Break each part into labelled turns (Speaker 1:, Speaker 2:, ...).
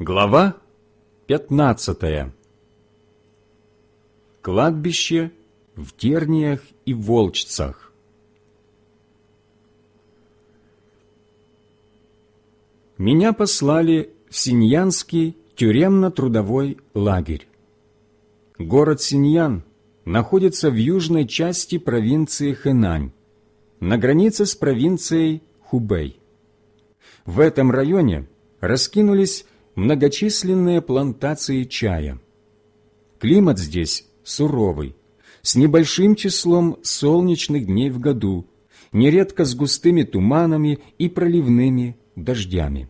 Speaker 1: Глава 15 Кладбище в Терниях и Волчцах Меня послали в Синьянский тюремно-трудовой лагерь. Город Синьян находится в южной части провинции Хэнань, на границе с провинцией Хубэй. В этом районе раскинулись многочисленные плантации чая. Климат здесь суровый, с небольшим числом солнечных дней в году, нередко с густыми туманами и проливными дождями.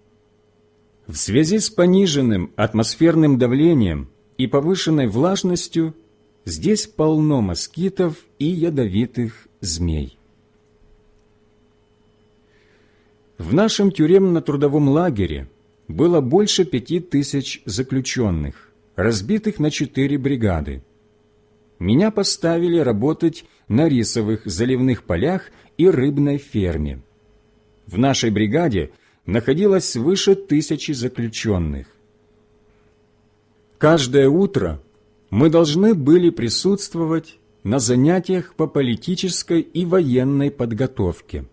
Speaker 1: В связи с пониженным атмосферным давлением и повышенной влажностью здесь полно москитов и ядовитых змей. В нашем тюремно-трудовом лагере было больше пяти тысяч заключенных, разбитых на четыре бригады. Меня поставили работать на рисовых заливных полях и рыбной ферме. В нашей бригаде находилось свыше тысячи заключенных. Каждое утро мы должны были присутствовать на занятиях по политической и военной подготовке.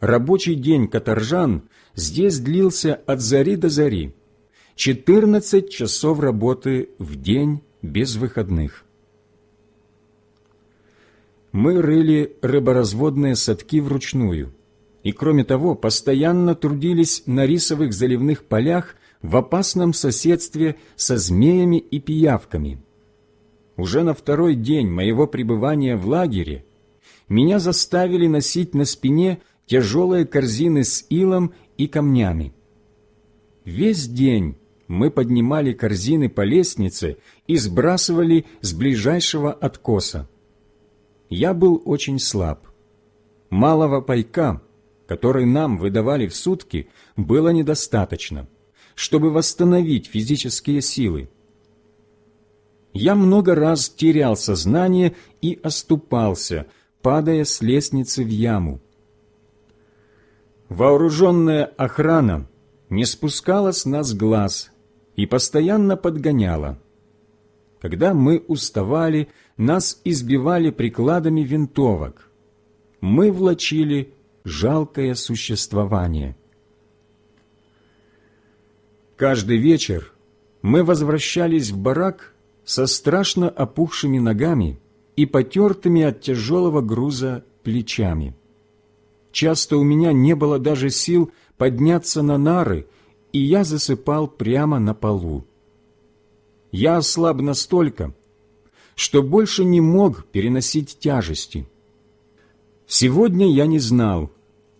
Speaker 1: Рабочий день каторжан здесь длился от зари до зари, 14 часов работы в день без выходных. Мы рыли рыборазводные садки вручную, и, кроме того, постоянно трудились на рисовых заливных полях в опасном соседстве со змеями и пиявками. Уже на второй день моего пребывания в лагере меня заставили носить на спине тяжелые корзины с илом и камнями. Весь день мы поднимали корзины по лестнице и сбрасывали с ближайшего откоса. Я был очень слаб. Малого пайка, который нам выдавали в сутки, было недостаточно, чтобы восстановить физические силы. Я много раз терял сознание и оступался, падая с лестницы в яму. Вооруженная охрана не спускала с нас глаз и постоянно подгоняла. Когда мы уставали, нас избивали прикладами винтовок. Мы влачили жалкое существование. Каждый вечер мы возвращались в барак со страшно опухшими ногами и потертыми от тяжелого груза плечами. Часто у меня не было даже сил подняться на нары, и я засыпал прямо на полу. Я ослаб настолько, что больше не мог переносить тяжести. Сегодня я не знал,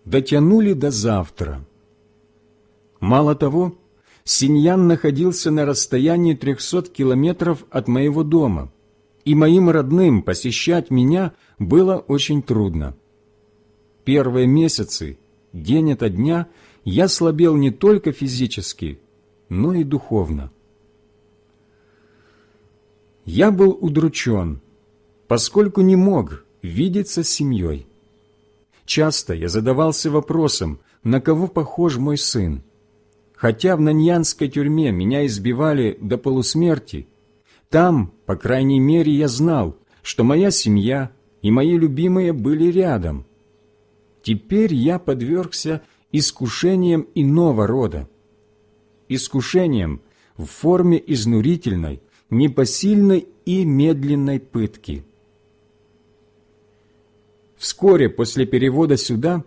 Speaker 1: дотянули до завтра. Мало того, Синьян находился на расстоянии трехсот километров от моего дома, и моим родным посещать меня было очень трудно первые месяцы, день ото дня, я слабел не только физически, но и духовно. Я был удручен, поскольку не мог видеться с семьей. Часто я задавался вопросом, на кого похож мой сын. Хотя в Наньянской тюрьме меня избивали до полусмерти, там, по крайней мере, я знал, что моя семья и мои любимые были рядом, Теперь я подвергся искушениям иного рода. Искушениям в форме изнурительной, непосильной и медленной пытки. Вскоре после перевода сюда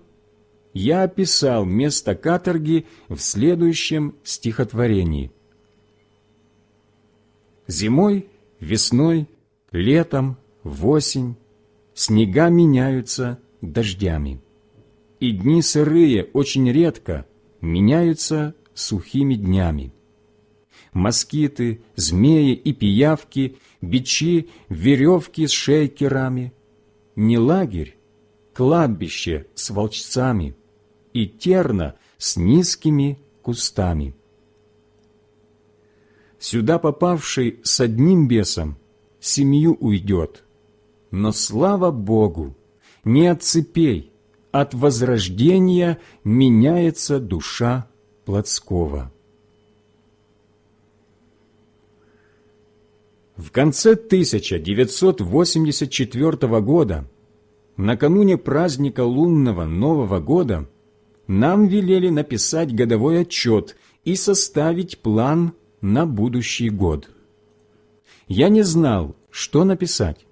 Speaker 1: я описал место каторги в следующем стихотворении. Зимой, весной, летом, в осень снега меняются дождями и дни сырые очень редко меняются сухими днями. Москиты, змеи и пиявки, бичи, веревки с шейкерами. Не лагерь, кладбище с волчцами и терна с низкими кустами. Сюда попавший с одним бесом семью уйдет, но слава Богу, не от цепей, от возрождения меняется душа Плотского. В конце 1984 года, накануне праздника лунного Нового года, нам велели написать годовой отчет и составить план на будущий год. Я не знал, что написать.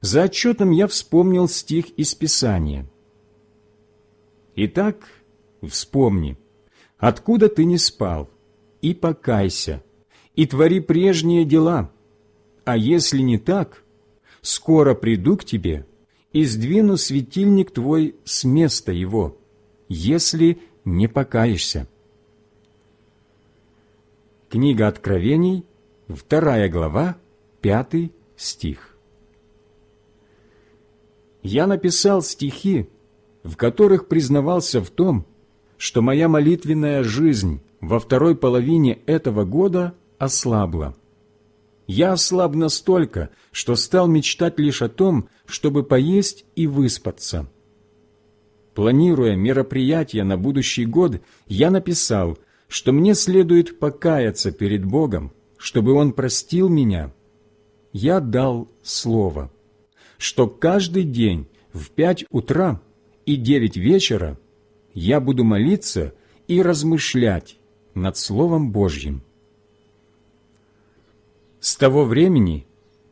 Speaker 1: За отчетом я вспомнил стих из Писания – «Итак, вспомни, откуда ты не спал, и покайся, и твори прежние дела, а если не так, скоро приду к тебе и сдвину светильник твой с места его, если не покаешься». Книга Откровений, вторая глава, пятый стих. Я написал стихи, в которых признавался в том, что моя молитвенная жизнь во второй половине этого года ослабла. Я ослаб настолько, что стал мечтать лишь о том, чтобы поесть и выспаться. Планируя мероприятия на будущий год, я написал, что мне следует покаяться перед Богом, чтобы Он простил меня. Я дал слово, что каждый день в пять утра и девять вечера я буду молиться и размышлять над Словом Божьим. С того времени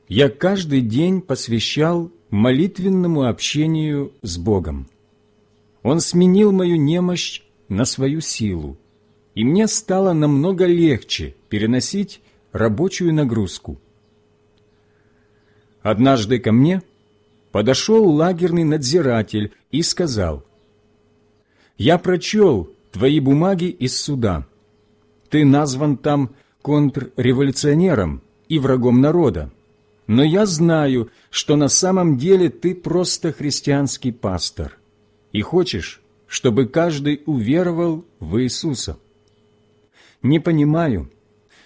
Speaker 1: я каждый день посвящал молитвенному общению с Богом. Он сменил мою немощь на свою силу, и мне стало намного легче переносить рабочую нагрузку. Однажды ко мне подошел лагерный надзиратель и сказал, «Я прочел твои бумаги из суда. Ты назван там контрреволюционером и врагом народа. Но я знаю, что на самом деле ты просто христианский пастор и хочешь, чтобы каждый уверовал в Иисуса. Не понимаю,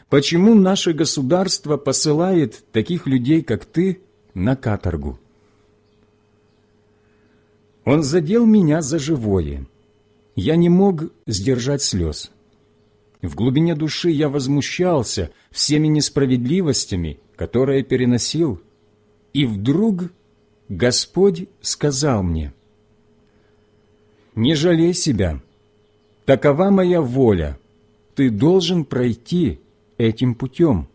Speaker 1: почему наше государство посылает таких людей, как ты, на каторгу. Он задел меня за живое. Я не мог сдержать слез. В глубине души я возмущался всеми несправедливостями, которые переносил. И вдруг Господь сказал мне, «Не жалей себя, такова моя воля, ты должен пройти этим путем».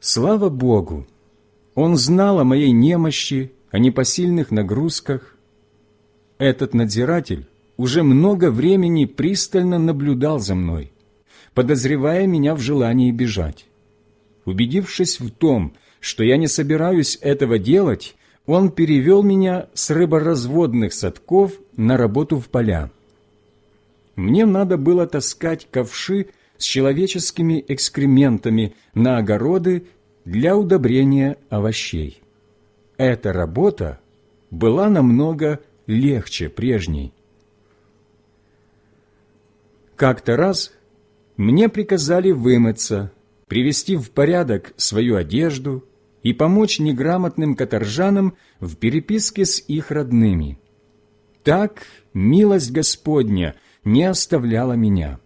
Speaker 1: Слава Богу! Он знал о моей немощи, о непосильных нагрузках. Этот надзиратель уже много времени пристально наблюдал за мной, подозревая меня в желании бежать. Убедившись в том, что я не собираюсь этого делать, он перевел меня с рыборазводных садков на работу в поля. Мне надо было таскать ковши с человеческими экскрементами на огороды для удобрения овощей. Эта работа была намного легче прежней. Как-то раз мне приказали вымыться, привести в порядок свою одежду и помочь неграмотным каторжанам в переписке с их родными. Так милость Господня не оставляла меня.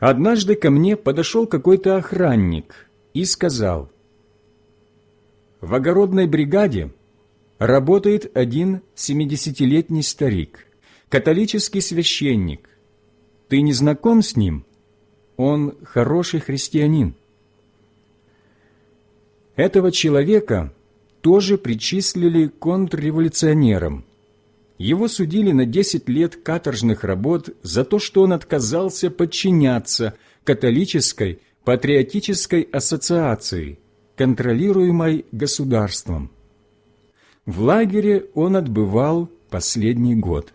Speaker 1: Однажды ко мне подошел какой-то охранник и сказал, «В огородной бригаде работает один семидесятилетний старик католический священник. Ты не знаком с ним? Он хороший христианин. Этого человека тоже причислили контрреволюционерам. Его судили на 10 лет каторжных работ за то, что он отказался подчиняться католической патриотической ассоциации, контролируемой государством. В лагере он отбывал последний год.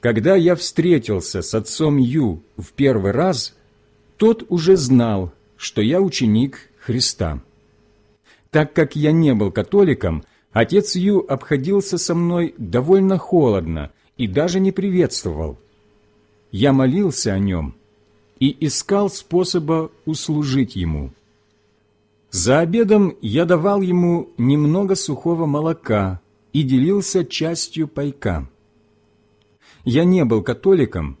Speaker 1: Когда я встретился с отцом Ю в первый раз, тот уже знал, что я ученик Христа. Так как я не был католиком, отец Ю обходился со мной довольно холодно и даже не приветствовал. Я молился о нем и искал способа услужить ему. За обедом я давал ему немного сухого молока и делился частью пайка. Я не был католиком,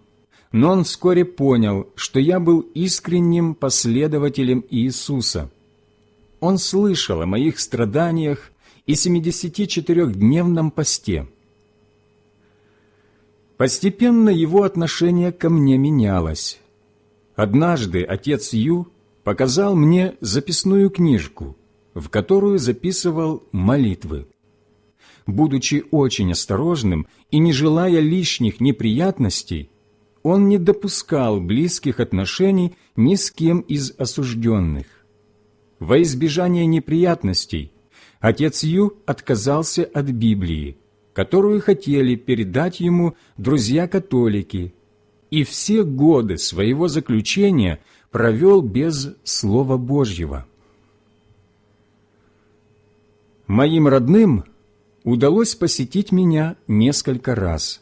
Speaker 1: но он вскоре понял, что я был искренним последователем Иисуса. Он слышал о моих страданиях и 74-дневном посте. Постепенно его отношение ко мне менялось. Однажды отец Ю показал мне записную книжку, в которую записывал молитвы. Будучи очень осторожным и не желая лишних неприятностей, он не допускал близких отношений ни с кем из осужденных. Во избежание неприятностей отец Ю отказался от Библии, которую хотели передать ему друзья-католики, и все годы своего заключения провел без Слова Божьего. Моим родным удалось посетить меня несколько раз.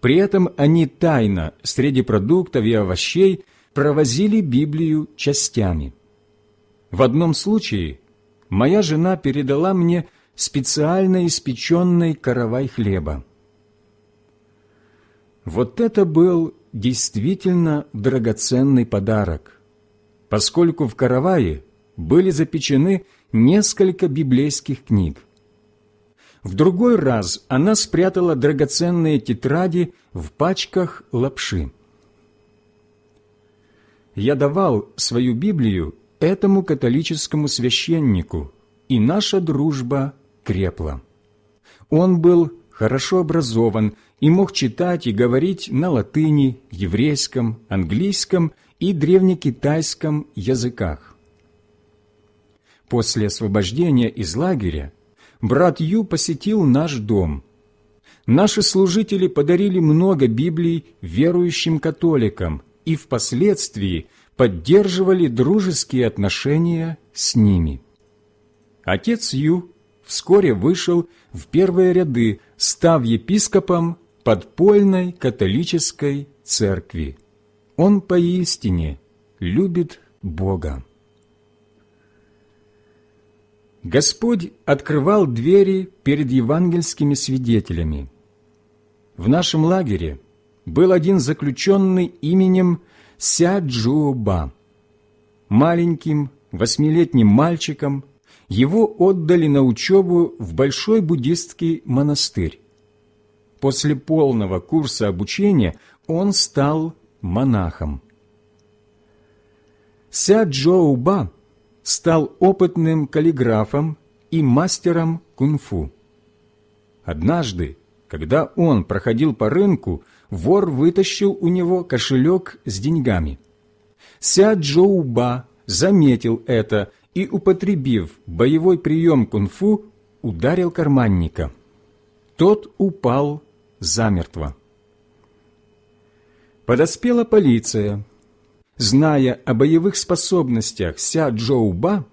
Speaker 1: При этом они тайно среди продуктов и овощей провозили Библию частями. В одном случае моя жена передала мне специально испеченный каравай хлеба. Вот это был действительно драгоценный подарок, поскольку в каравае были запечены несколько библейских книг. В другой раз она спрятала драгоценные тетради в пачках лапши. Я давал свою Библию этому католическому священнику, и наша дружба крепла. Он был хорошо образован и мог читать и говорить на латыни, еврейском, английском и древнекитайском языках. После освобождения из лагеря брат Ю посетил наш дом. Наши служители подарили много Библий верующим католикам и впоследствии поддерживали дружеские отношения с ними. Отец Ю вскоре вышел в первые ряды, став епископом подпольной католической церкви. Он поистине любит Бога. Господь открывал двери перед евангельскими свидетелями. В нашем лагере был один заключенный именем Ся Джуоба. Маленьким восьмилетним мальчиком его отдали на учебу в большой буддистский монастырь. После полного курса обучения он стал монахом. Ся Джоуба стал опытным каллиграфом и мастером кунг-фу. Однажды, когда он проходил по рынку, вор вытащил у него кошелек с деньгами. Ся Джоуба заметил это и, употребив боевой прием кунг-фу, ударил карманника. Тот упал замертво. Подоспела полиция – Зная о боевых способностях Ся Джоуба,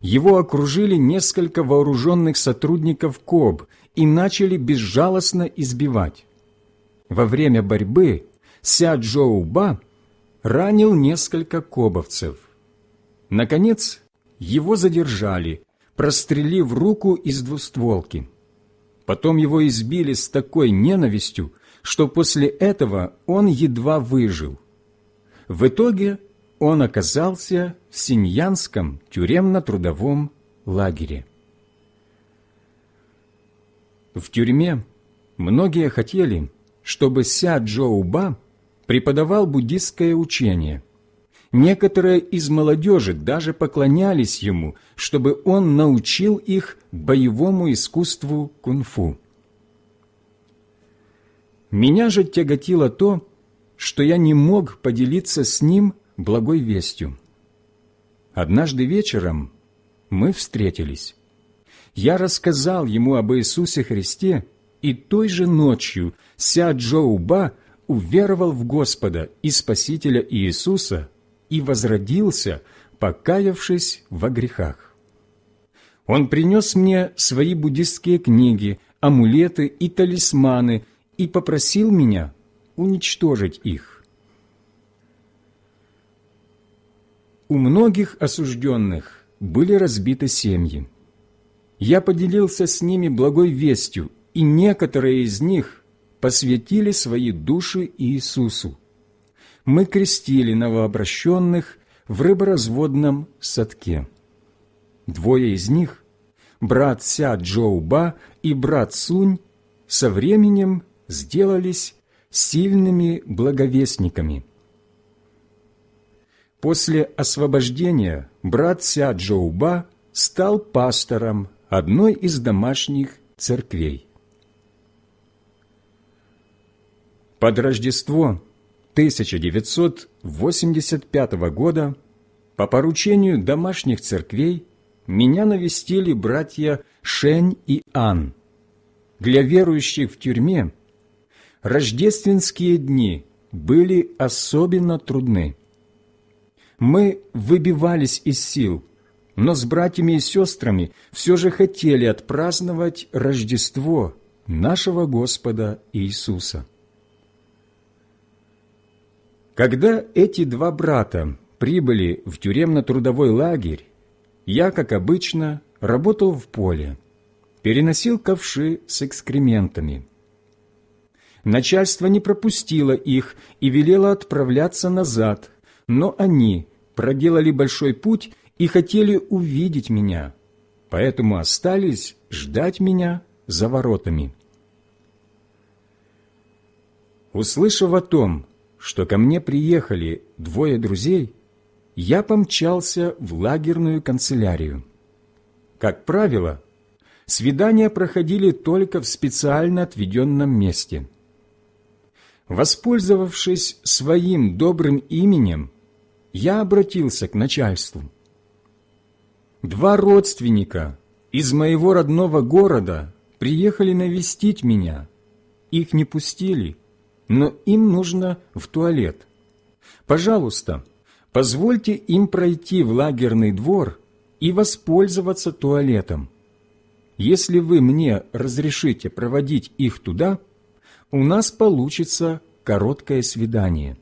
Speaker 1: его окружили несколько вооруженных сотрудников КОБ и начали безжалостно избивать. Во время борьбы Ся Джоуба ранил несколько кобовцев. Наконец, его задержали, прострелив руку из двустволки. Потом его избили с такой ненавистью, что после этого он едва выжил. В итоге он оказался в Синьянском тюремно-трудовом лагере. В тюрьме многие хотели, чтобы Ся Джоуба преподавал буддистское учение. Некоторые из молодежи даже поклонялись ему, чтобы он научил их боевому искусству кунг-фу. Меня же тяготило то, что я не мог поделиться с ним благой вестью. Однажды вечером мы встретились. Я рассказал ему об Иисусе Христе, и той же ночью Ся Джоуба уверовал в Господа и Спасителя Иисуса и возродился, покаявшись во грехах. Он принес мне свои буддистские книги, амулеты и талисманы и попросил меня уничтожить их. У многих осужденных были разбиты семьи. Я поделился с ними благой вестью, и некоторые из них посвятили свои души Иисусу. Мы крестили новообращенных в рыборазводном садке. Двое из них, брат Ся Джоуба и брат Сунь, со временем сделались сильными благовестниками. После освобождения брат Ся Джоуба стал пастором одной из домашних церквей. Под Рождество 1985 года по поручению домашних церквей меня навестили братья Шень и Ан. Для верующих в тюрьме рождественские дни были особенно трудны. Мы выбивались из сил, но с братьями и сестрами все же хотели отпраздновать Рождество нашего Господа Иисуса. Когда эти два брата прибыли в тюремно-трудовой лагерь, я, как обычно, работал в поле, переносил ковши с экскрементами. Начальство не пропустило их и велело отправляться назад, но они проделали большой путь и хотели увидеть меня, поэтому остались ждать меня за воротами. Услышав о том, что ко мне приехали двое друзей, я помчался в лагерную канцелярию. Как правило, свидания проходили только в специально отведенном месте. Воспользовавшись своим добрым именем, я обратился к начальству. Два родственника из моего родного города приехали навестить меня. Их не пустили, но им нужно в туалет. Пожалуйста, позвольте им пройти в лагерный двор и воспользоваться туалетом. Если вы мне разрешите проводить их туда, у нас получится короткое свидание.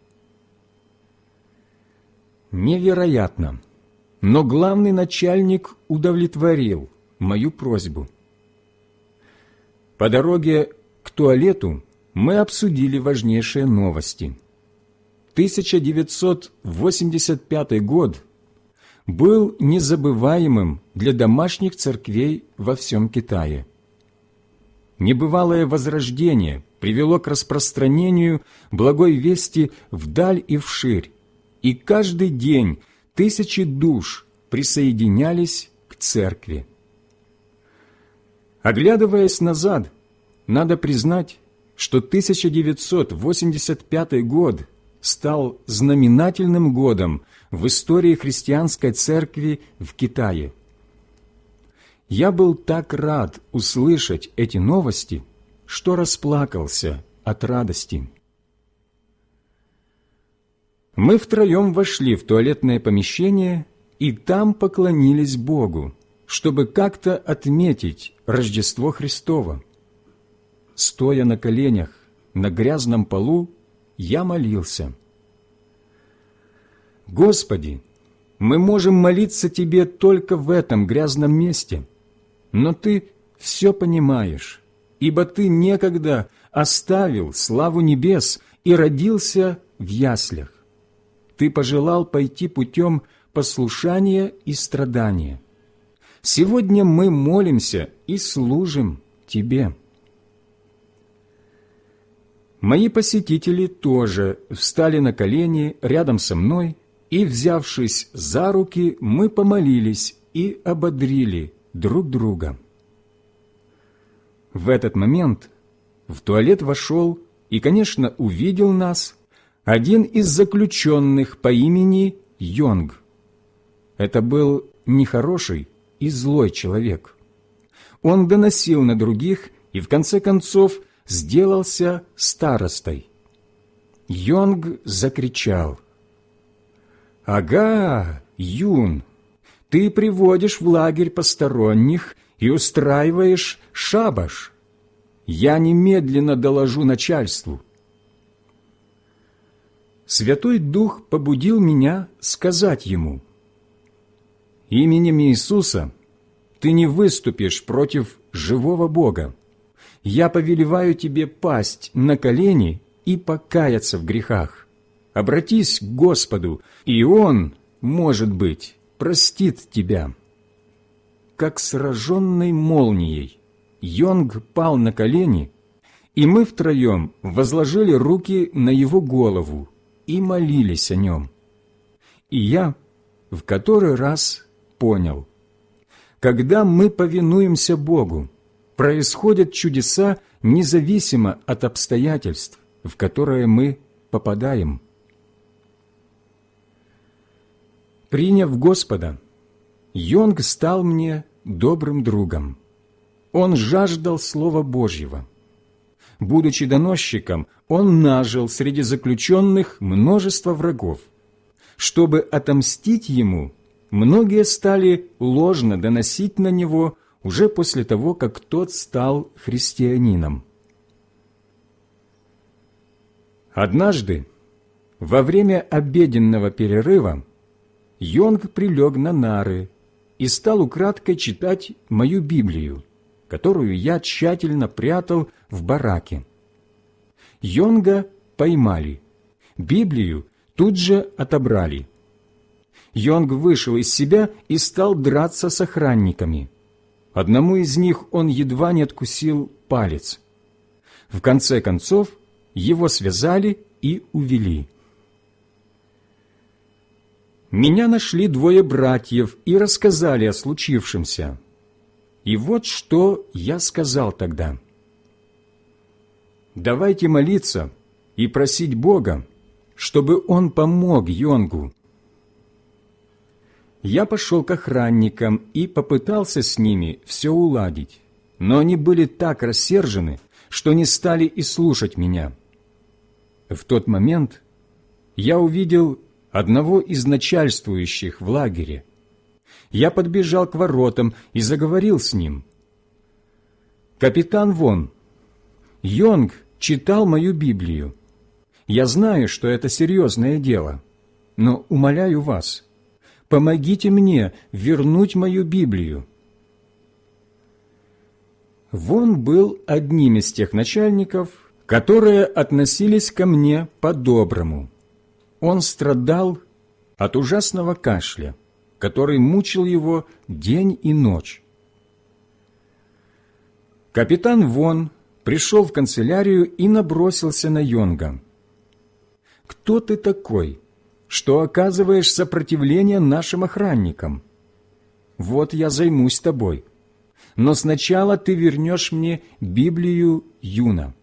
Speaker 1: Невероятно, но главный начальник удовлетворил мою просьбу. По дороге к туалету мы обсудили важнейшие новости. 1985 год был незабываемым для домашних церквей во всем Китае. Небывалое возрождение привело к распространению благой вести вдаль и вширь, и каждый день тысячи душ присоединялись к церкви. Оглядываясь назад, надо признать, что 1985 год стал знаменательным годом в истории христианской церкви в Китае. Я был так рад услышать эти новости, что расплакался от радости. Мы втроем вошли в туалетное помещение и там поклонились Богу, чтобы как-то отметить Рождество Христово. Стоя на коленях на грязном полу, я молился. «Господи, мы можем молиться Тебе только в этом грязном месте, но Ты все понимаешь, ибо Ты некогда оставил славу небес и родился в яслях. Ты пожелал пойти путем послушания и страдания. Сегодня мы молимся и служим Тебе». Мои посетители тоже встали на колени рядом со мной, и, взявшись за руки, мы помолились и ободрили друг друга. В этот момент в туалет вошел и, конечно, увидел нас один из заключенных по имени Йонг. Это был нехороший и злой человек. Он доносил на других и, в конце концов, сделался старостой. Йонг закричал. «Ага, Юн, ты приводишь в лагерь посторонних и устраиваешь шабаш. Я немедленно доложу начальству». Святой Дух побудил меня сказать ему, «Именем Иисуса ты не выступишь против живого Бога я повелеваю тебе пасть на колени и покаяться в грехах. обратись к Господу, и Он, может быть, простит тебя». Как сраженный молнией, Йонг пал на колени, и мы втроем возложили руки на его голову и молились о нем. И я в который раз понял, когда мы повинуемся Богу, происходят чудеса независимо от обстоятельств, в которые мы попадаем. Приняв Господа, Йонг стал мне добрым другом. Он жаждал Слова Божьего. Будучи доносчиком, он нажил среди заключенных множество врагов. Чтобы отомстить ему, многие стали ложно доносить на него уже после того, как тот стал христианином. Однажды, во время обеденного перерыва, Йонг прилег на нары и стал украдкой читать мою Библию, которую я тщательно прятал в бараке. Йонга поймали, Библию тут же отобрали. Йонг вышел из себя и стал драться с охранниками. Одному из них он едва не откусил палец. В конце концов, его связали и увели. Меня нашли двое братьев и рассказали о случившемся. И вот что я сказал тогда. «Давайте молиться и просить Бога, чтобы Он помог Йонгу, я пошел к охранникам и попытался с ними все уладить, но они были так рассержены, что не стали и слушать меня. В тот момент я увидел одного из начальствующих в лагере. Я подбежал к воротам и заговорил с ним. «Капитан Вон, Йонг читал мою Библию. Я знаю, что это серьезное дело, но умоляю вас, помогите мне вернуть мою Библию». Вон был одним из тех начальников, которые относились ко мне по-доброму. Он страдал от ужасного кашля, который мучил его день и ночь. Капитан Вон пришел в канцелярию и набросился на Йонга. «Кто ты такой?» Что оказываешь сопротивление нашим охранникам. Вот я займусь тобой. Но сначала ты вернешь мне Библию Юна.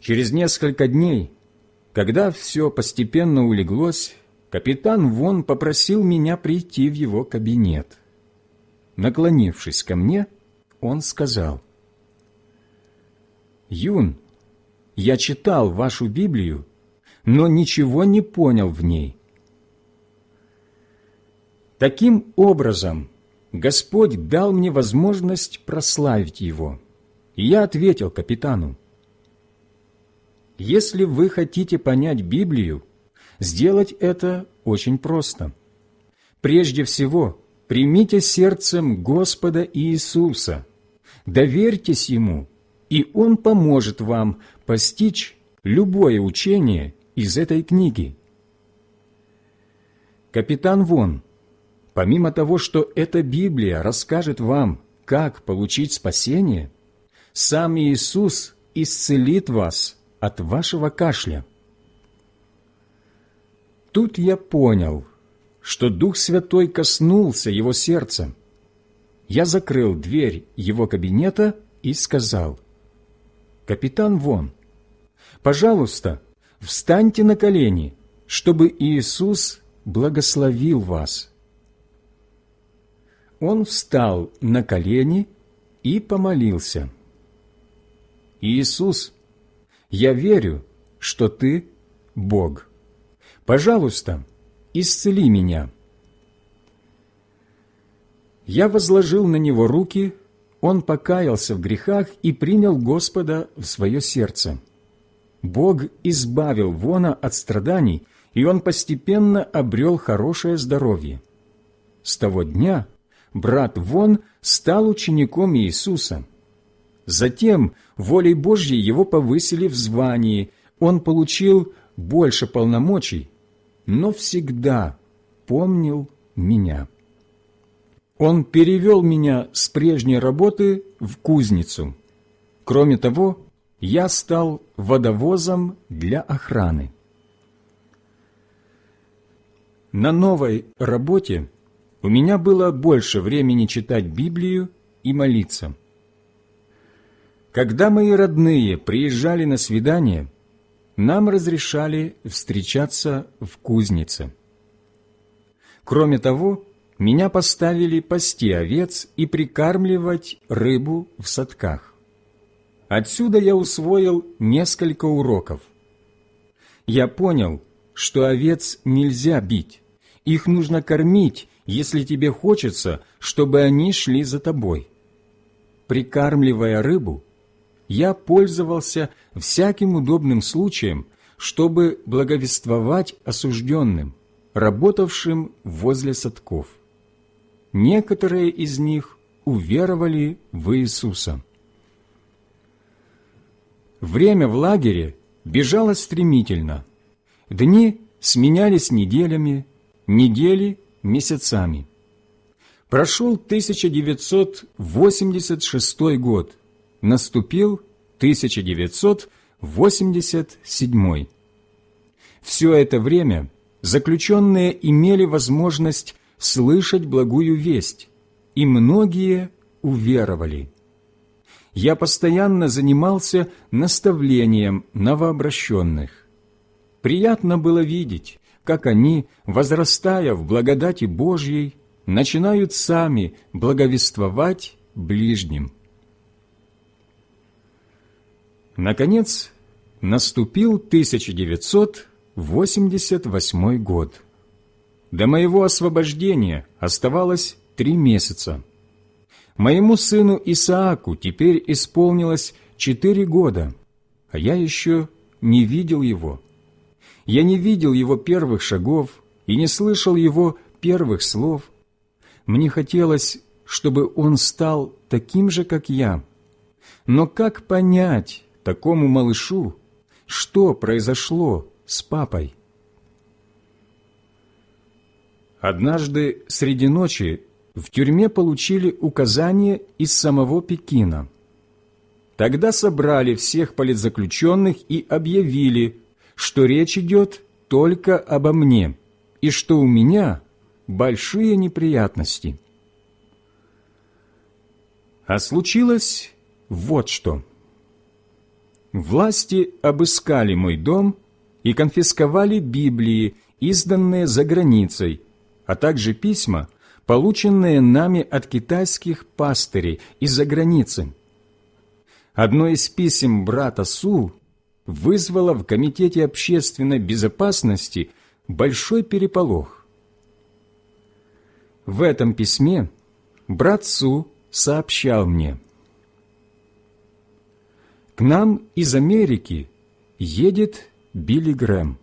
Speaker 1: Через несколько дней, когда все постепенно улеглось, капитан Вон попросил меня прийти в его кабинет. Наклонившись ко мне, он сказал, «Юн, я читал вашу Библию но ничего не понял в ней. Таким образом, Господь дал мне возможность прославить Его. И я ответил капитану, «Если вы хотите понять Библию, сделать это очень просто. Прежде всего, примите сердцем Господа Иисуса, доверьтесь Ему, и Он поможет вам постичь любое учение из этой книги. Капитан Вон, помимо того, что эта Библия расскажет вам, как получить спасение, сам Иисус исцелит вас от вашего кашля. Тут я понял, что Дух Святой коснулся его сердца. Я закрыл дверь его кабинета и сказал, «Капитан Вон, пожалуйста, встаньте на колени, чтобы Иисус благословил вас». Он встал на колени и помолился. «Иисус, я верю, что Ты – Бог. Пожалуйста, исцели меня». Я возложил на него руки, он покаялся в грехах и принял Господа в свое сердце. Бог избавил Вона от страданий, и он постепенно обрел хорошее здоровье. С того дня брат Вон стал учеником Иисуса. Затем волей Божьей его повысили в звании, он получил больше полномочий, но всегда помнил меня. Он перевел меня с прежней работы в кузницу. Кроме того, я стал водовозом для охраны. На новой работе у меня было больше времени читать Библию и молиться. Когда мои родные приезжали на свидание, нам разрешали встречаться в кузнице. Кроме того, меня поставили пасти овец и прикармливать рыбу в садках. Отсюда я усвоил несколько уроков. Я понял, что овец нельзя бить, их нужно кормить, если тебе хочется, чтобы они шли за тобой. Прикармливая рыбу, я пользовался всяким удобным случаем, чтобы благовествовать осужденным, работавшим возле садков. Некоторые из них уверовали в Иисуса. Время в лагере бежало стремительно. Дни сменялись неделями, недели – месяцами. Прошел 1986 год, наступил 1987. Все это время заключенные имели возможность слышать благую весть, и многие уверовали. Я постоянно занимался наставлением новообращенных. Приятно было видеть, как они, возрастая в благодати Божьей, начинают сами благовествовать ближним. Наконец, наступил 1988 год. До моего освобождения оставалось три месяца. Моему сыну Исааку теперь исполнилось четыре года, а я еще не видел его. Я не видел его первых шагов и не слышал его первых слов. Мне хотелось, чтобы он стал таким же, как я. Но как понять такому малышу, что произошло с папой? Однажды среди ночи в тюрьме получили указание из самого Пекина. Тогда собрали всех политзаключенных и объявили, что речь идет только обо мне и что у меня большие неприятности. А случилось вот что. Власти обыскали мой дом и конфисковали Библии, изданные за границей, а также письма, полученные нами от китайских пастырей из-за границы. Одно из писем брата Су вызвало в Комитете общественной безопасности большой переполох. В этом письме брат Су сообщал мне, «К нам из Америки едет Билли Грэм.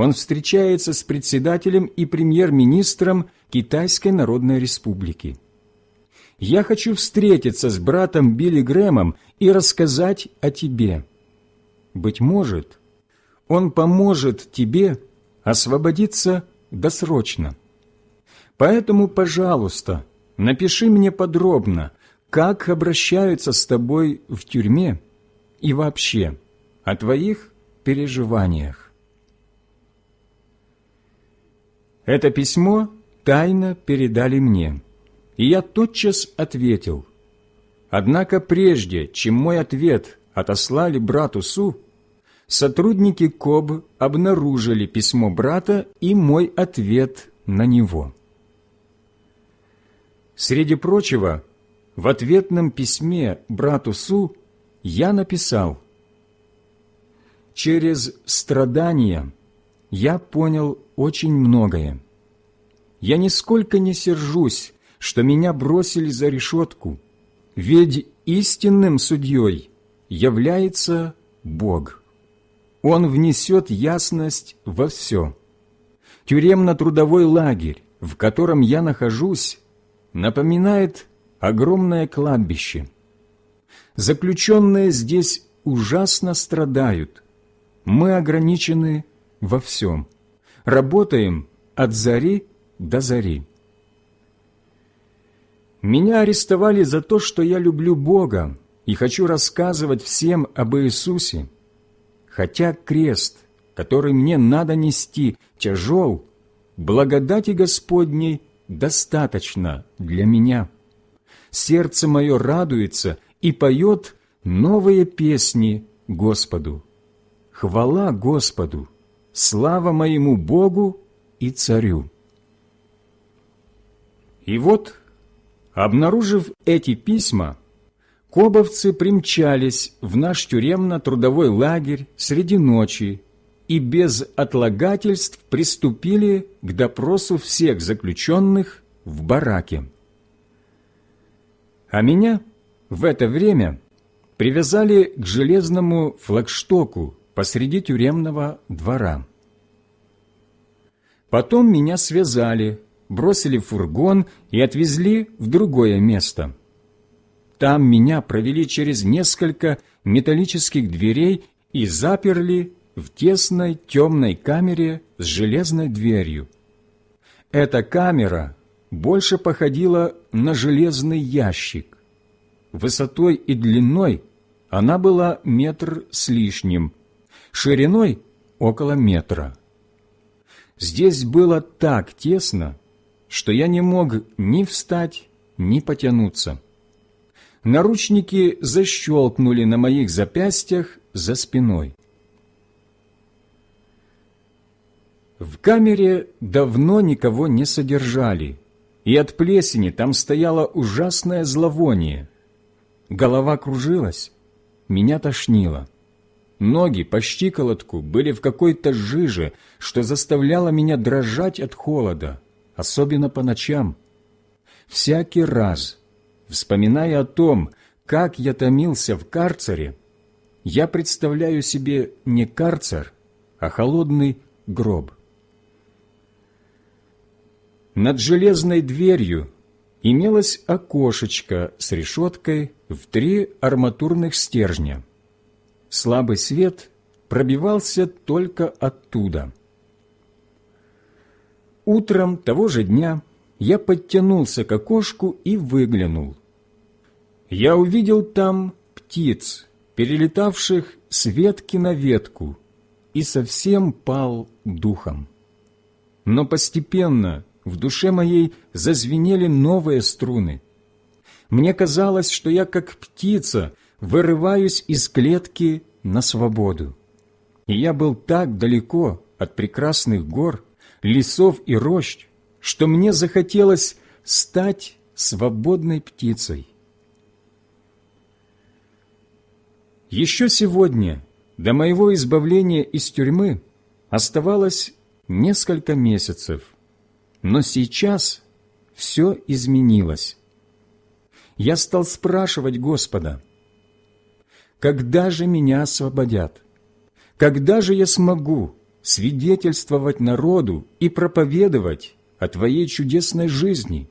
Speaker 1: Он встречается с председателем и премьер-министром Китайской Народной Республики. Я хочу встретиться с братом Билли Грэмом и рассказать о тебе. Быть может, он поможет тебе освободиться досрочно. Поэтому, пожалуйста, напиши мне подробно, как обращаются с тобой в тюрьме и вообще о твоих переживаниях. Это письмо тайно передали мне, и я тотчас ответил. Однако прежде, чем мой ответ отослали брату Су, сотрудники КОБ обнаружили письмо брата и мой ответ на него. Среди прочего, в ответном письме брату Су я написал «Через страдания я понял очень многое. Я нисколько не сержусь, что меня бросили за решетку, ведь истинным судьей является Бог. Он внесет ясность во все. Тюремно-трудовой лагерь, в котором я нахожусь, напоминает огромное кладбище. Заключенные здесь ужасно страдают, мы ограничены во всем, работаем от зари до зари. Меня арестовали за то, что я люблю Бога и хочу рассказывать всем об Иисусе, хотя крест, который мне надо нести, тяжел, благодати Господней достаточно для меня. Сердце мое радуется и поет новые песни Господу. Хвала Господу, слава моему Богу и Царю. И вот, обнаружив эти письма, кобовцы примчались в наш тюремно-трудовой лагерь среди ночи и без отлагательств приступили к допросу всех заключенных в бараке. А меня в это время привязали к железному флагштоку посреди тюремного двора. Потом меня связали, бросили в фургон и отвезли в другое место. Там меня провели через несколько металлических дверей и заперли в тесной темной камере с железной дверью. Эта камера больше походила на железный ящик. Высотой и длиной она была метр с лишним, шириной около метра. Здесь было так тесно, что я не мог ни встать, ни потянуться. Наручники защелкнули на моих запястьях за спиной. В камере давно никого не содержали, и от плесени там стояло ужасное зловоние. Голова кружилась, меня тошнило. Ноги по щиколотку были в какой-то жиже, что заставляло меня дрожать от холода, особенно по ночам. Всякий раз, вспоминая о том, как я томился в карцере, я представляю себе не карцер, а холодный гроб. Над железной дверью имелось окошечко с решеткой в три арматурных стержня. Слабый свет пробивался только оттуда. Утром того же дня я подтянулся к окошку и выглянул. Я увидел там птиц, перелетавших с ветки на ветку, и совсем пал духом. Но постепенно в душе моей зазвенели новые струны. Мне казалось, что я, как птица, вырываюсь из клетки на свободу. И я был так далеко от прекрасных гор, лесов и рощ, что мне захотелось стать свободной птицей. Еще сегодня, до моего избавления из тюрьмы, оставалось несколько месяцев – но сейчас все изменилось. Я стал спрашивать Господа, когда же меня освободят? Когда же я смогу свидетельствовать народу и проповедовать о Твоей чудесной жизни?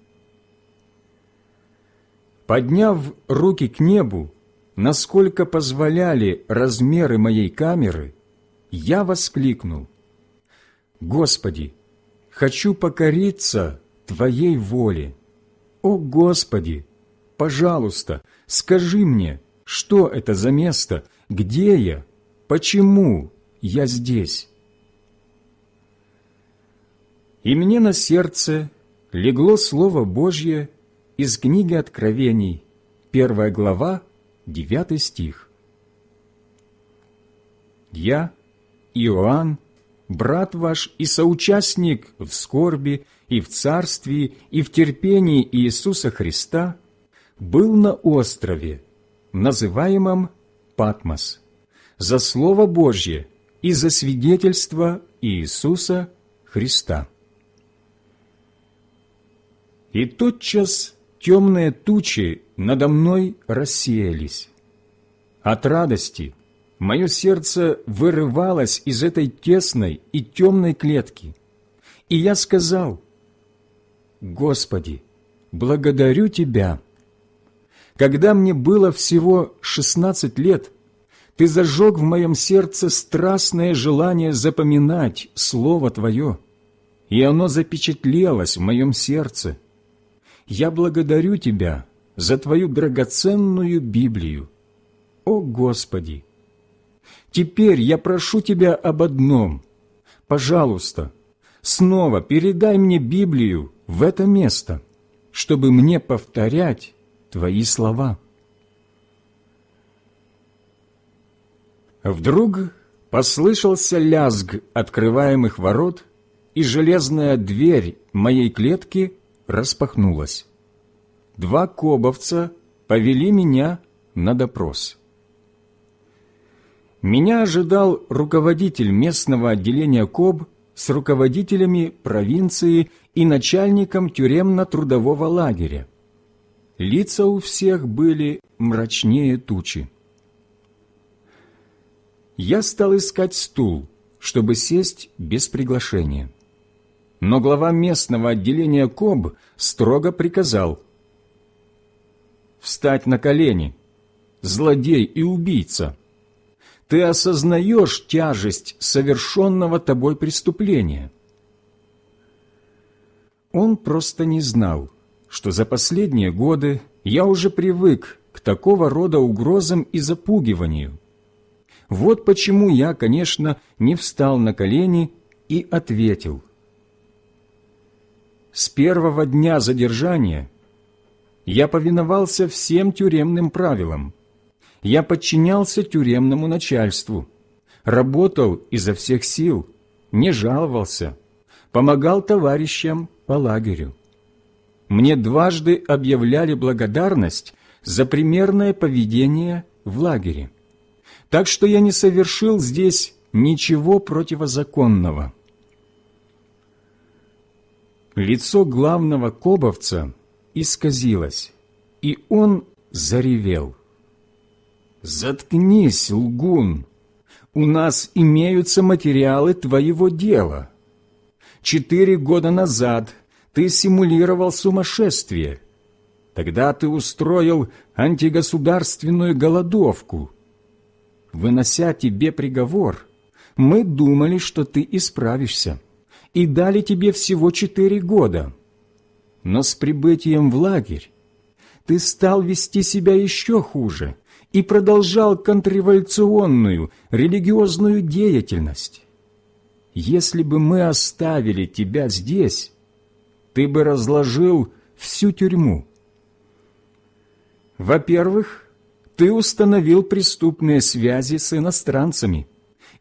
Speaker 1: Подняв руки к небу, насколько позволяли размеры моей камеры, я воскликнул, «Господи, хочу покориться Твоей воле. О Господи, пожалуйста, скажи мне, что это за место, где я, почему я здесь? И мне на сердце легло Слово Божье из книги Откровений, первая глава, девятый стих. Я, Иоанн, брат ваш и соучастник в скорби и в царстве и в терпении Иисуса Христа, был на острове, называемом Патмос, за Слово Божье и за свидетельство Иисуса Христа. И тотчас темные тучи надо мной рассеялись. От радости мое сердце вырывалось из этой тесной и темной клетки. И я сказал, «Господи, благодарю Тебя». Когда мне было всего шестнадцать лет, Ты зажег в моем сердце страстное желание запоминать Слово Твое, и оно запечатлелось в моем сердце. Я благодарю Тебя за Твою драгоценную Библию. О Господи! Теперь я прошу Тебя об одном. Пожалуйста, снова передай мне Библию в это место, чтобы мне повторять Твои слова. Вдруг послышался лязг открываемых ворот, и железная дверь моей клетки распахнулась. Два кобовца повели меня на допрос. Меня ожидал руководитель местного отделения КОБ с руководителями провинции и начальником тюремно-трудового лагеря. Лица у всех были мрачнее тучи я стал искать стул, чтобы сесть без приглашения. Но глава местного отделения КОБ строго приказал «Встать на колени, злодей и убийца! Ты осознаешь тяжесть совершенного тобой преступления!» Он просто не знал, что за последние годы я уже привык к такого рода угрозам и запугиванию – вот почему я, конечно, не встал на колени и ответил. С первого дня задержания я повиновался всем тюремным правилам. Я подчинялся тюремному начальству, работал изо всех сил, не жаловался, помогал товарищам по лагерю. Мне дважды объявляли благодарность за примерное поведение в лагере так что я не совершил здесь ничего противозаконного. Лицо главного кобовца исказилось, и он заревел. «Заткнись, лгун! У нас имеются материалы твоего дела. Четыре года назад ты симулировал сумасшествие. Тогда ты устроил антигосударственную голодовку» вынося тебе приговор, мы думали, что ты исправишься, и дали тебе всего четыре года. Но с прибытием в лагерь ты стал вести себя еще хуже и продолжал контрреволюционную религиозную деятельность. Если бы мы оставили тебя здесь, ты бы разложил всю тюрьму. Во-первых, ты установил преступные связи с иностранцами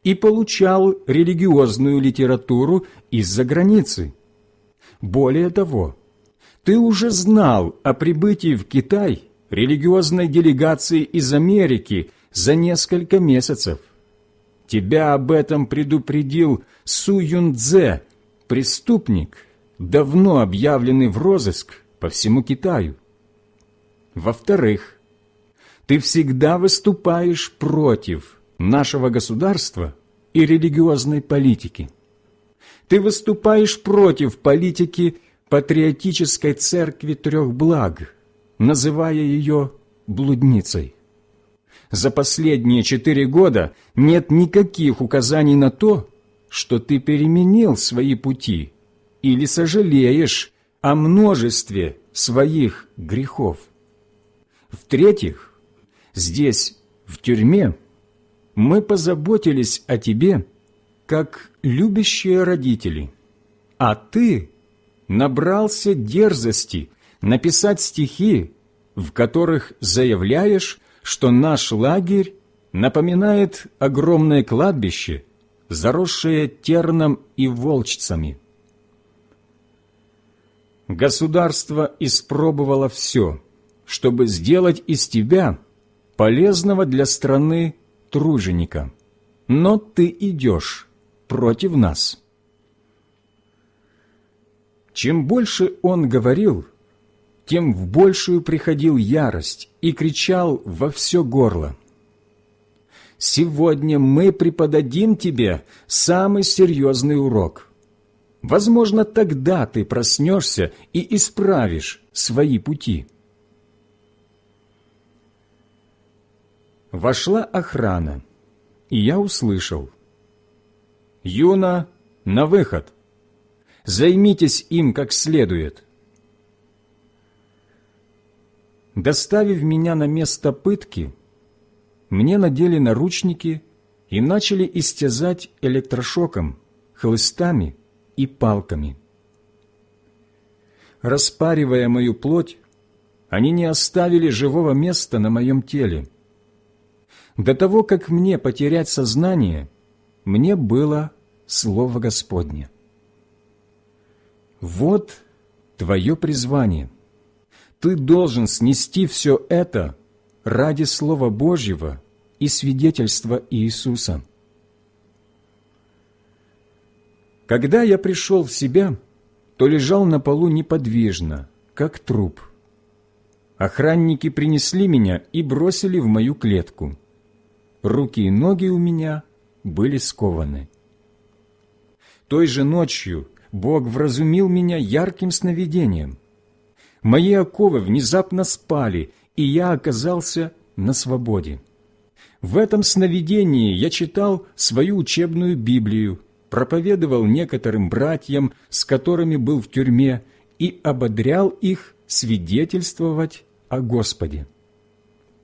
Speaker 1: и получал религиозную литературу из-за границы. Более того, ты уже знал о прибытии в Китай религиозной делегации из Америки за несколько месяцев. Тебя об этом предупредил Су Юнцзе, преступник, давно объявленный в розыск по всему Китаю. Во-вторых, ты всегда выступаешь против нашего государства и религиозной политики. Ты выступаешь против политики патриотической церкви трех благ, называя ее блудницей. За последние четыре года нет никаких указаний на то, что ты переменил свои пути или сожалеешь о множестве своих грехов. В-третьих, Здесь, в тюрьме, мы позаботились о тебе, как любящие родители, а ты набрался дерзости написать стихи, в которых заявляешь, что наш лагерь напоминает огромное кладбище, заросшее терном и волчцами. Государство испробовало все, чтобы сделать из тебя – полезного для страны труженика, но ты идешь против нас». Чем больше он говорил, тем в большую приходил ярость и кричал во все горло. «Сегодня мы преподадим тебе самый серьезный урок. Возможно, тогда ты проснешься и исправишь свои пути». Вошла охрана и я услышал «Юна, на выход! Займитесь им как следует!» Доставив меня на место пытки, мне надели наручники и начали истязать электрошоком, хлыстами и палками. Распаривая мою плоть, они не оставили живого места на моем теле. До того, как мне потерять сознание, мне было Слово Господне. Вот твое призвание – ты должен снести все это ради Слова Божьего и свидетельства Иисуса. Когда я пришел в себя, то лежал на полу неподвижно, как труп. Охранники принесли меня и бросили в мою клетку. Руки и ноги у меня были скованы. Той же ночью Бог вразумил меня ярким сновидением – Мои оковы внезапно спали, и я оказался на свободе. В этом сновидении я читал свою учебную Библию, проповедовал некоторым братьям, с которыми был в тюрьме, и ободрял их свидетельствовать о Господе.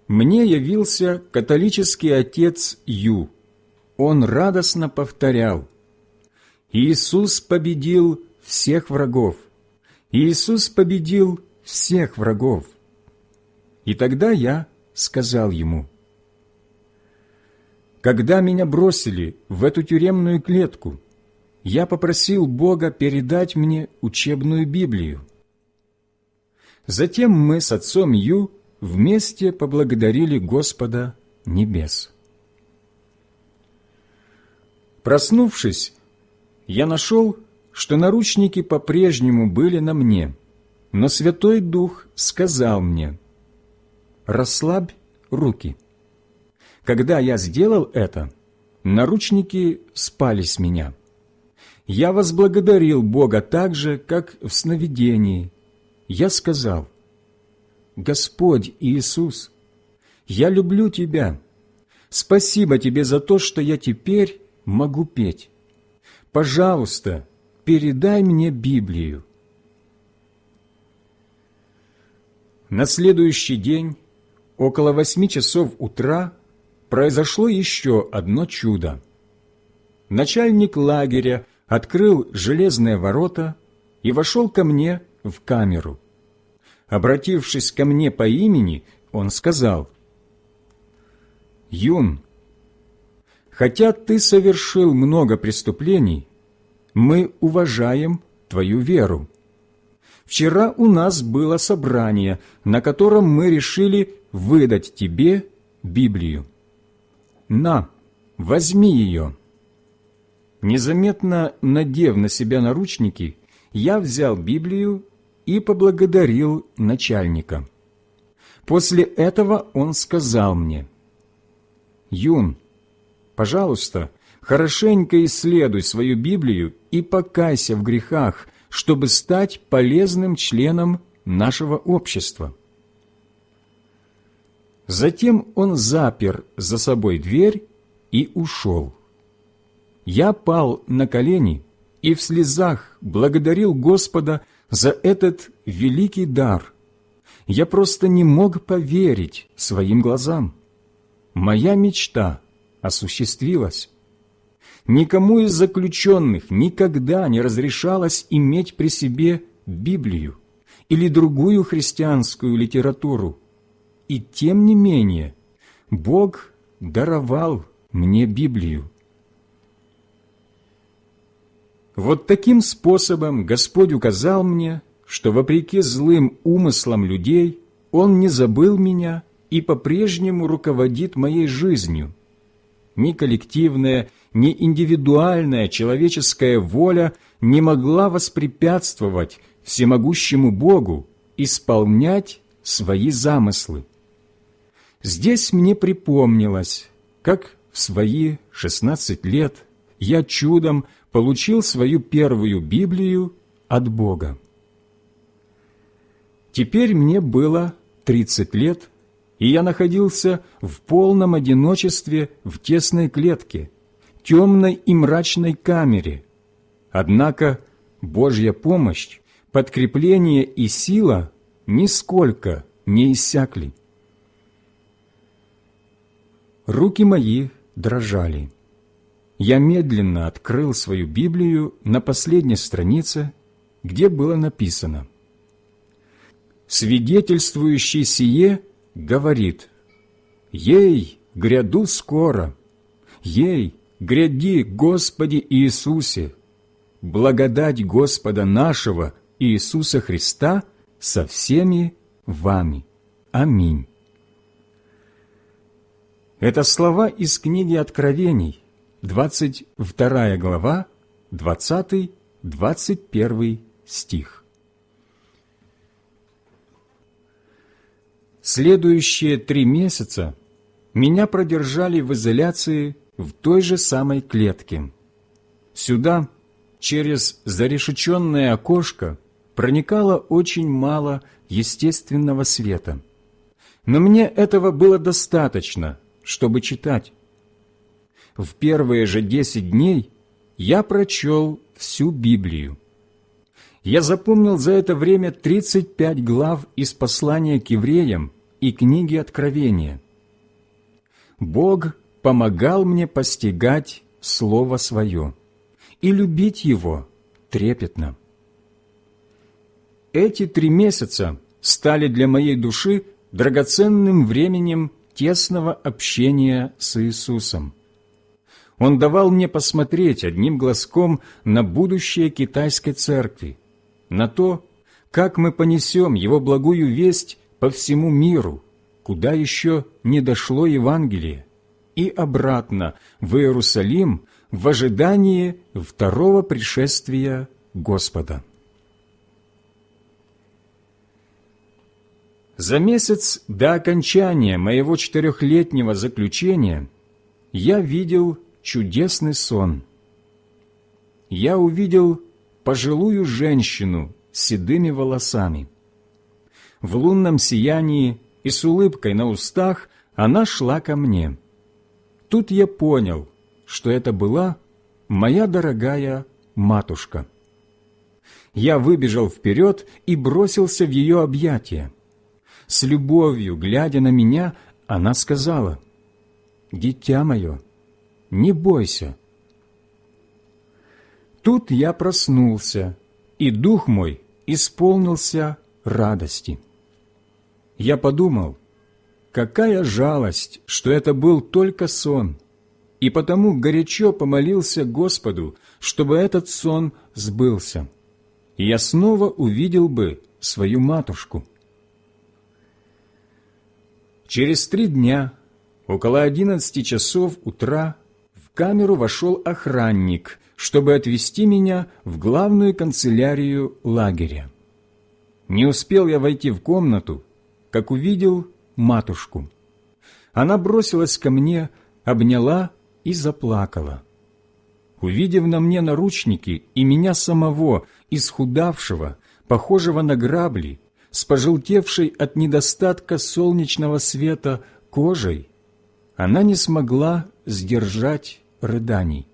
Speaker 1: Мне явился католический отец Ю. Он радостно повторял «Иисус победил всех врагов, Иисус победил всех врагов. И тогда я сказал ему, «Когда меня бросили в эту тюремную клетку, я попросил Бога передать мне учебную Библию. Затем мы с отцом Ю вместе поблагодарили Господа небес. Проснувшись, я нашел что наручники по-прежнему были на мне, но Святой Дух сказал мне, «Расслабь руки». Когда я сделал это, наручники спали с меня. Я возблагодарил Бога так же, как в сновидении. Я сказал, «Господь Иисус, я люблю Тебя. Спасибо Тебе за то, что я теперь могу петь. Пожалуйста, передай мне Библию». На следующий день, около восьми часов утра, произошло еще одно чудо. Начальник лагеря открыл железные ворота и вошел ко мне в камеру. Обратившись ко мне по имени, он сказал, «Юн, хотя ты совершил много преступлений, мы уважаем твою веру. Вчера у нас было собрание, на котором мы решили выдать тебе Библию. На, возьми ее». Незаметно надев на себя наручники, я взял Библию и поблагодарил начальника. После этого он сказал мне, «Юн, пожалуйста, хорошенько исследуй свою Библию и покайся в грехах, чтобы стать полезным членом нашего общества. Затем он запер за собой дверь и ушел. Я пал на колени и в слезах благодарил Господа за этот великий дар. Я просто не мог поверить своим глазам. Моя мечта осуществилась никому из заключенных никогда не разрешалось иметь при себе Библию или другую христианскую литературу. И тем не менее Бог даровал мне Библию. Вот таким способом Господь указал мне, что вопреки злым умыслам людей Он не забыл меня и по-прежнему руководит моей жизнью. Ни коллективная, ни индивидуальная человеческая воля не могла воспрепятствовать всемогущему Богу исполнять свои замыслы. Здесь мне припомнилось, как в свои шестнадцать лет я чудом получил свою первую Библию от Бога. Теперь мне было тридцать лет, и я находился в полном одиночестве в тесной клетке, темной и мрачной камере. Однако Божья помощь, подкрепление и сила нисколько не иссякли. Руки мои дрожали. Я медленно открыл свою Библию на последней странице, где было написано «Свидетельствующий сие говорит, «Ей, гряду скоро! Ей, гряди, Господи Иисусе! Благодать Господа нашего Иисуса Христа со всеми вами. Аминь». Это слова из книги Откровений, 22 глава, 20-21 стих. Следующие три месяца меня продержали в изоляции в той же самой клетке. Сюда, через зарешеченное окошко, проникало очень мало естественного света. Но мне этого было достаточно, чтобы читать. В первые же десять дней я прочел всю Библию. Я запомнил за это время 35 глав из послания к евреям и книги Откровения. Бог помогал мне постигать Слово Свое и любить Его трепетно. Эти три месяца стали для моей души драгоценным временем тесного общения с Иисусом. Он давал мне посмотреть одним глазком на будущее китайской церкви, на то, как мы понесем Его благую весть по всему миру, куда еще не дошло Евангелие, и обратно в Иерусалим в ожидании второго пришествия Господа. За месяц до окончания моего четырехлетнего заключения я видел чудесный сон. Я увидел пожилую женщину с седыми волосами. В лунном сиянии и с улыбкой на устах она шла ко мне. Тут я понял, что это была моя дорогая матушка. Я выбежал вперед и бросился в ее объятия. С любовью, глядя на меня, она сказала, «Дитя мое, не бойся». Тут я проснулся, и дух мой исполнился радости. Я подумал, какая жалость, что это был только сон, и потому горячо помолился Господу, чтобы этот сон сбылся, и я снова увидел бы свою матушку. Через три дня, около одиннадцати часов утра, в камеру вошел охранник, чтобы отвезти меня в главную канцелярию лагеря. Не успел я войти в комнату, как увидел матушку. Она бросилась ко мне, обняла и заплакала. Увидев на мне наручники и меня самого, исхудавшего, похожего на грабли, с пожелтевшей от недостатка солнечного света кожей, она не смогла сдержать рыданий.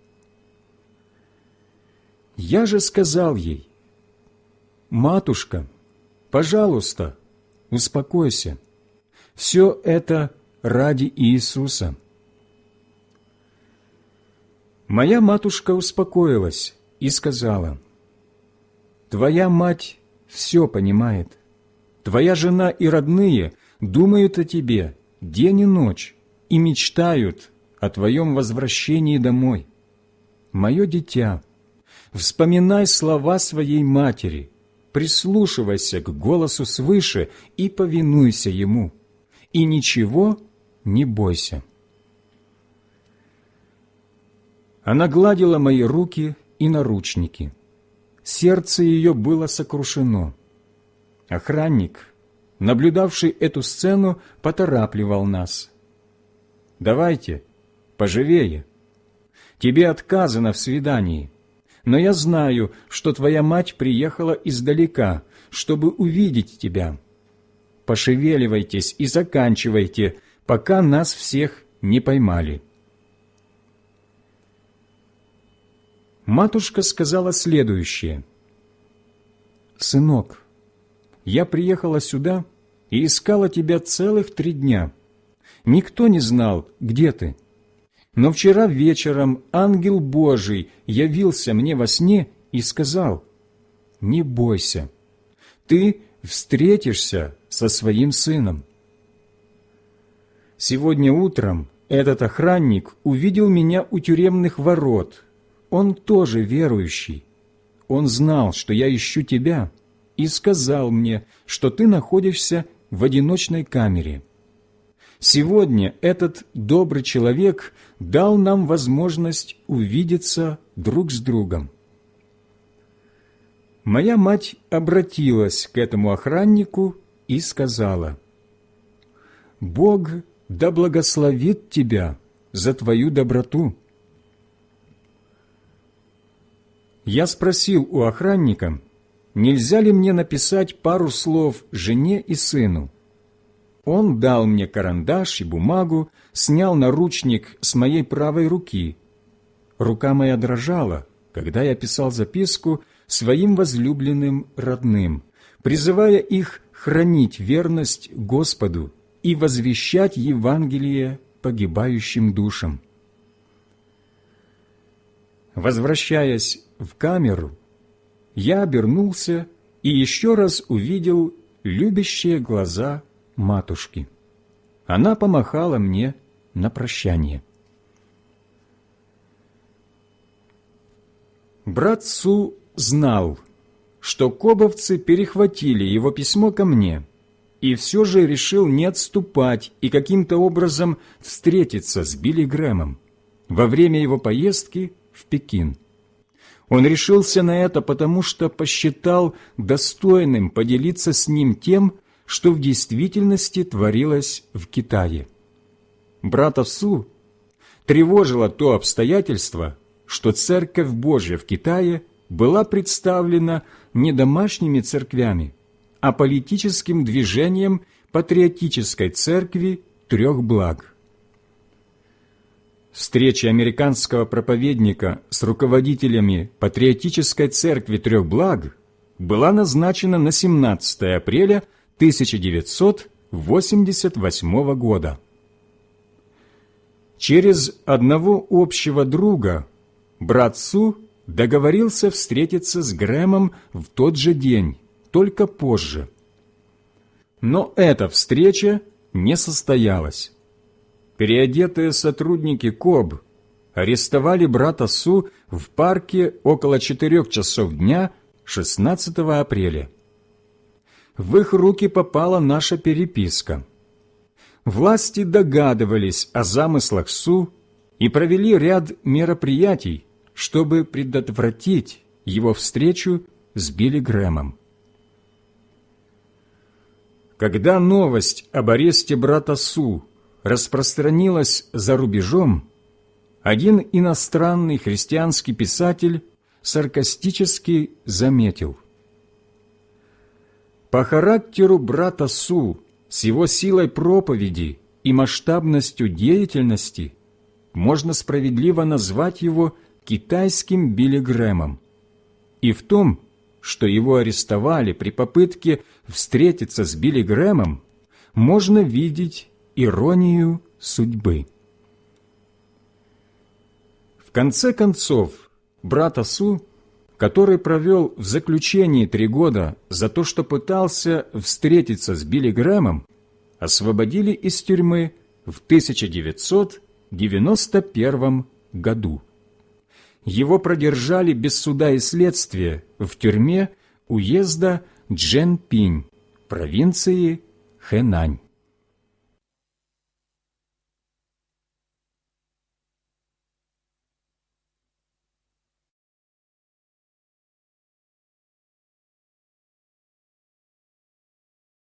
Speaker 1: Я же сказал ей, «Матушка, пожалуйста, успокойся. Все это ради Иисуса». Моя матушка успокоилась и сказала, «Твоя мать все понимает. Твоя жена и родные думают о тебе день и ночь и мечтают о твоем возвращении домой. Мое дитя, вспоминай слова своей матери, прислушивайся к голосу свыше и повинуйся ему, и ничего не бойся. Она гладила мои руки и наручники. Сердце ее было сокрушено. Охранник, наблюдавший эту сцену, поторапливал нас. «Давайте, поживее. Тебе отказано в свидании, но я знаю, что твоя мать приехала издалека, чтобы увидеть тебя. пошевеливайтесь и заканчивайте, пока нас всех не поймали». Матушка сказала следующее. «Сынок, я приехала сюда и искала тебя целых три дня. Никто не знал, где ты. Но вчера вечером ангел Божий явился мне во сне и сказал, «Не бойся, ты встретишься со своим сыном». Сегодня утром этот охранник увидел меня у тюремных ворот. Он тоже верующий. Он знал, что я ищу тебя, и сказал мне, что ты находишься в одиночной камере. Сегодня этот добрый человек дал нам возможность увидеться друг с другом. Моя мать обратилась к этому охраннику и сказала, «Бог да благословит тебя за твою доброту». Я спросил у охранника, нельзя ли мне написать пару слов жене и сыну. Он дал мне карандаш и бумагу, снял наручник с моей правой руки. Рука моя дрожала, когда я писал записку своим возлюбленным родным, призывая их хранить верность Господу и возвещать Евангелие погибающим душам. Возвращаясь в камеру, я обернулся и еще раз увидел любящие глаза матушки. Она помахала мне на прощание. Брат Су знал, что кобовцы перехватили его письмо ко мне, и все же решил не отступать и каким-то образом встретиться с Билли Грэмом во время его поездки в Пекин. Он решился на это, потому что посчитал достойным поделиться с ним тем, что в действительности творилось в Китае. Брата Су тревожило то обстоятельство, что Церковь Божья в Китае была представлена не домашними церквями, а политическим движением патриотической церкви трех благ. Встреча американского проповедника с руководителями патриотической церкви трех благ была назначена на 17 апреля 1988 года. Через одного общего друга брат Су договорился встретиться с Грэмом в тот же день, только позже. Но эта встреча не состоялась. Переодетые сотрудники КОБ арестовали брата Су в парке около четырех часов дня 16 апреля в их руки попала наша переписка. Власти догадывались о замыслах Су и провели ряд мероприятий, чтобы предотвратить его встречу с Билли Грэмом. Когда новость об аресте брата Су распространилась за рубежом, один иностранный христианский писатель саркастически заметил – по характеру брата Су, с его силой проповеди и масштабностью деятельности, можно справедливо назвать его китайским Билли Грэмом. И в том, что его арестовали при попытке встретиться с Билли Грэмом, можно видеть иронию судьбы. В конце концов, брата Су который провел в заключении три года за то, что пытался встретиться с Билли Грэмом, освободили из тюрьмы в 1991 году. Его продержали без суда и следствия в тюрьме уезда Дженпинь, провинции Хэнань.